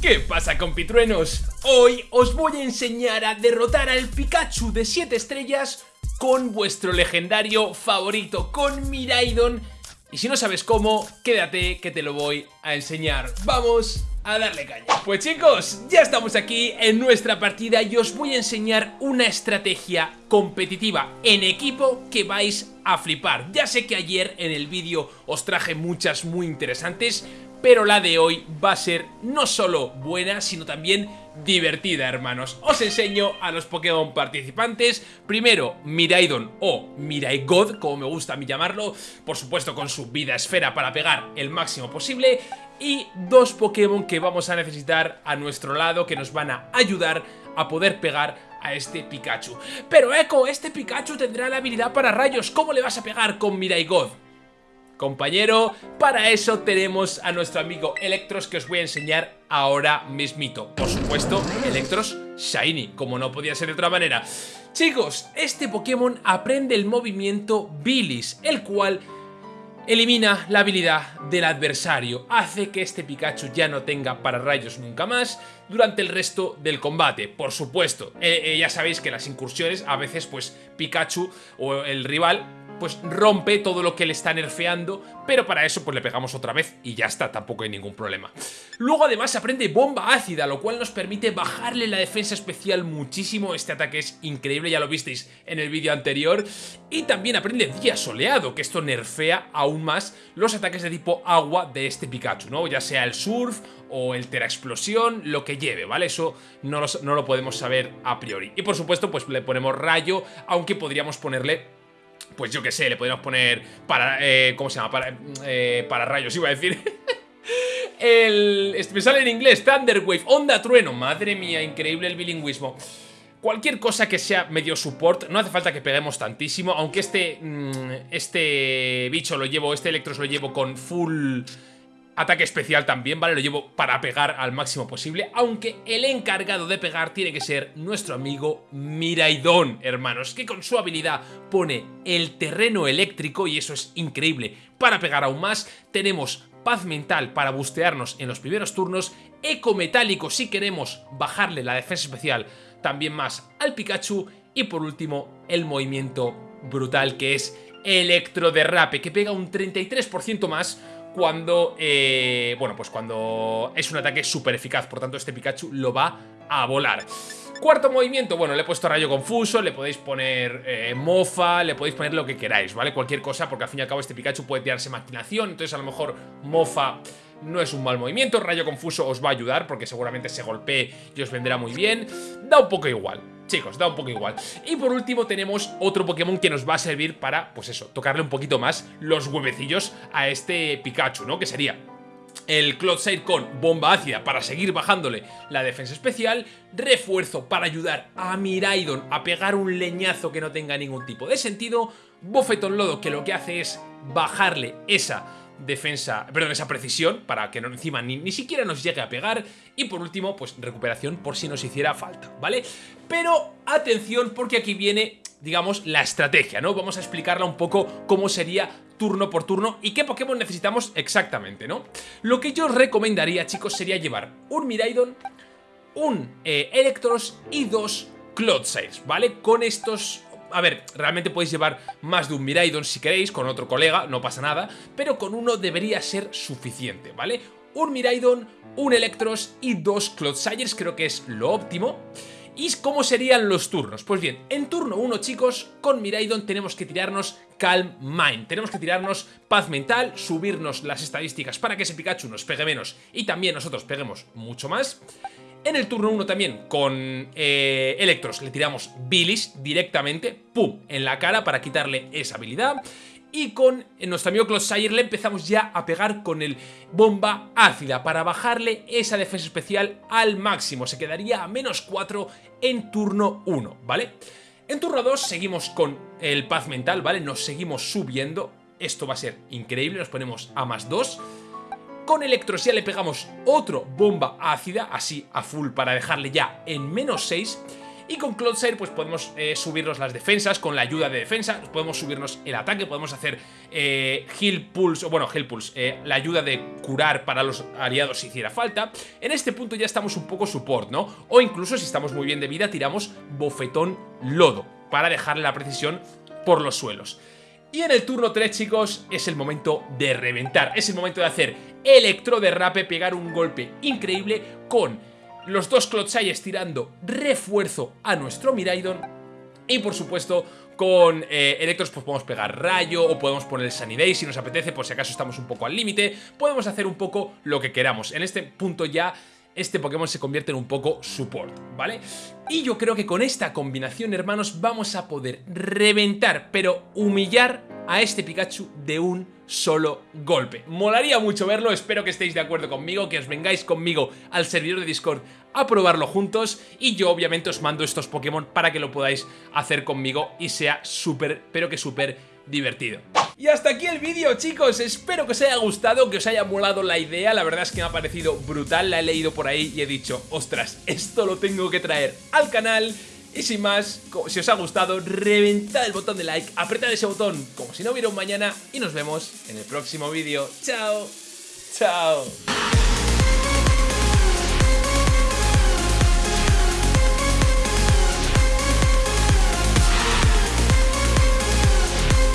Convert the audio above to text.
¿Qué pasa compitruenos? Hoy os voy a enseñar a derrotar al Pikachu de 7 estrellas con vuestro legendario favorito, con Miraidon y si no sabes cómo, quédate que te lo voy a enseñar. ¡Vamos a darle caña! Pues chicos, ya estamos aquí en nuestra partida y os voy a enseñar una estrategia competitiva en equipo que vais a flipar. Ya sé que ayer en el vídeo os traje muchas muy interesantes, pero la de hoy va a ser no solo buena, sino también divertida, hermanos. Os enseño a los Pokémon participantes. Primero, Miraidon o Miraigod, como me gusta a mí llamarlo. Por supuesto, con su vida esfera para pegar el máximo posible. Y dos Pokémon que vamos a necesitar a nuestro lado, que nos van a ayudar a poder pegar a este Pikachu. Pero Echo, este Pikachu tendrá la habilidad para rayos. ¿Cómo le vas a pegar con Miraigod? Compañero. Para eso tenemos a nuestro amigo Electros que os voy a enseñar ahora mismito. Por supuesto, Electros Shiny, como no podía ser de otra manera. Chicos, este Pokémon aprende el movimiento Bilis, el cual elimina la habilidad del adversario, hace que este Pikachu ya no tenga para rayos nunca más durante el resto del combate. Por supuesto, eh, eh, ya sabéis que las incursiones a veces pues Pikachu o el rival pues rompe todo lo que le está nerfeando, pero para eso pues le pegamos otra vez y ya está, tampoco hay ningún problema. Luego además aprende bomba ácida, lo cual nos permite bajarle la defensa especial muchísimo, este ataque es increíble, ya lo visteis en el vídeo anterior, y también aprende día soleado, que esto nerfea aún más los ataques de tipo agua de este Pikachu, ¿no? Ya sea el surf o el Tera Explosión, lo que lleve, ¿vale? Eso no no lo podemos saber a priori. Y por supuesto, pues le ponemos rayo, aunque podríamos ponerle pues yo qué sé, le podríamos poner para, eh, ¿cómo se llama? Para, eh, para rayos, iba a decir. el, me sale en inglés, Thunderwave, Onda Trueno. Madre mía, increíble el bilingüismo. Cualquier cosa que sea medio support, no hace falta que peguemos tantísimo, aunque este, mm, este bicho lo llevo, este Electros lo llevo con full Ataque especial también, ¿vale? Lo llevo para pegar al máximo posible, aunque el encargado de pegar tiene que ser nuestro amigo Miraidon, hermanos, que con su habilidad pone el terreno eléctrico, y eso es increíble, para pegar aún más. Tenemos paz mental para bustearnos en los primeros turnos, eco metálico si queremos bajarle la defensa especial también más al Pikachu, y por último, el movimiento brutal que es Electroderrape, que pega un 33% más cuando, eh, bueno, pues cuando es un ataque súper eficaz, por tanto este Pikachu lo va a volar. Cuarto movimiento, bueno, le he puesto rayo confuso, le podéis poner eh, mofa, le podéis poner lo que queráis, ¿vale? Cualquier cosa, porque al fin y al cabo este Pikachu puede tirarse maquinación, entonces a lo mejor mofa no es un mal movimiento, rayo confuso os va a ayudar porque seguramente se golpee y os vendrá muy bien, da un poco igual. Chicos, da un poco igual. Y por último tenemos otro Pokémon que nos va a servir para, pues eso, tocarle un poquito más los huevecillos a este Pikachu, ¿no? Que sería el Clodsire con bomba ácida para seguir bajándole la defensa especial, refuerzo para ayudar a Miraidon a pegar un leñazo que no tenga ningún tipo de sentido, Bofetón Lodo que lo que hace es bajarle esa defensa, perdón, esa precisión para que no, encima ni, ni siquiera nos llegue a pegar y por último, pues recuperación por si nos hiciera falta, ¿vale? Pero atención porque aquí viene, digamos, la estrategia, ¿no? Vamos a explicarla un poco cómo sería turno por turno y qué Pokémon necesitamos exactamente, ¿no? Lo que yo recomendaría, chicos, sería llevar un Miraidon, un eh, Electros y dos Clodsires, ¿vale? Con estos a ver, realmente podéis llevar más de un Miraidon si queréis, con otro colega, no pasa nada, pero con uno debería ser suficiente, ¿vale? Un Miraidon, un Electros y dos Clodsires, creo que es lo óptimo. ¿Y cómo serían los turnos? Pues bien, en turno 1, chicos, con Miraidon tenemos que tirarnos Calm Mind. Tenemos que tirarnos paz mental, subirnos las estadísticas para que ese Pikachu nos pegue menos y también nosotros peguemos mucho más. En el turno 1 también con eh, Electros le tiramos Bilis directamente, ¡pum!, en la cara para quitarle esa habilidad. Y con nuestro amigo Clodsire le empezamos ya a pegar con el bomba ácida para bajarle esa defensa especial al máximo. Se quedaría a menos 4 en turno 1, ¿vale? En turno 2 seguimos con el paz mental, ¿vale? Nos seguimos subiendo. Esto va a ser increíble, nos ponemos a más 2 con Electrosia le pegamos otro bomba ácida, así a full para dejarle ya en menos 6. Y con Cloudsair pues podemos eh, subirnos las defensas con la ayuda de defensa, podemos subirnos el ataque, podemos hacer eh, Heal Pulse, o bueno, Heal Pulse, eh, la ayuda de curar para los aliados si hiciera falta. En este punto ya estamos un poco support, ¿no? O incluso si estamos muy bien de vida tiramos Bofetón Lodo para dejarle la precisión por los suelos. Y en el turno 3, chicos, es el momento de reventar. Es el momento de hacer electro derrape, pegar un golpe increíble con los dos Clodsayes tirando refuerzo a nuestro Miraidon. Y por supuesto, con eh, Electros pues podemos pegar rayo o podemos poner Sunny Day si nos apetece, por si acaso estamos un poco al límite. Podemos hacer un poco lo que queramos. En este punto ya este Pokémon se convierte en un poco support, ¿vale? Y yo creo que con esta combinación, hermanos, vamos a poder reventar, pero humillar a este Pikachu de un solo golpe. Molaría mucho verlo, espero que estéis de acuerdo conmigo, que os vengáis conmigo al servidor de Discord a probarlo juntos y yo obviamente os mando estos Pokémon para que lo podáis hacer conmigo y sea súper, pero que súper divertido. Y hasta aquí el vídeo chicos, espero que os haya gustado, que os haya molado la idea, la verdad es que me ha parecido brutal, la he leído por ahí y he dicho, ostras, esto lo tengo que traer al canal y sin más, si os ha gustado, reventad el botón de like, apretad ese botón como si no hubiera un mañana y nos vemos en el próximo vídeo. ¡Chao! ¡Chao!